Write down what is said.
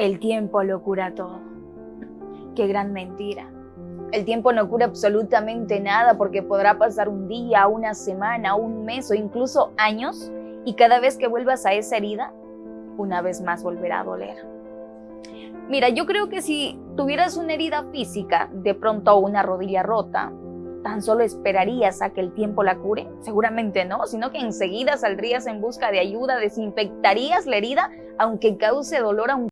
El tiempo lo cura todo. Qué gran mentira. El tiempo no cura absolutamente nada porque podrá pasar un día, una semana, un mes o incluso años y cada vez que vuelvas a esa herida, una vez más volverá a doler. Mira, yo creo que si tuvieras una herida física, de pronto una rodilla rota, ¿tan solo esperarías a que el tiempo la cure? Seguramente no, sino que enseguida saldrías en busca de ayuda, desinfectarías la herida, aunque cause dolor, a un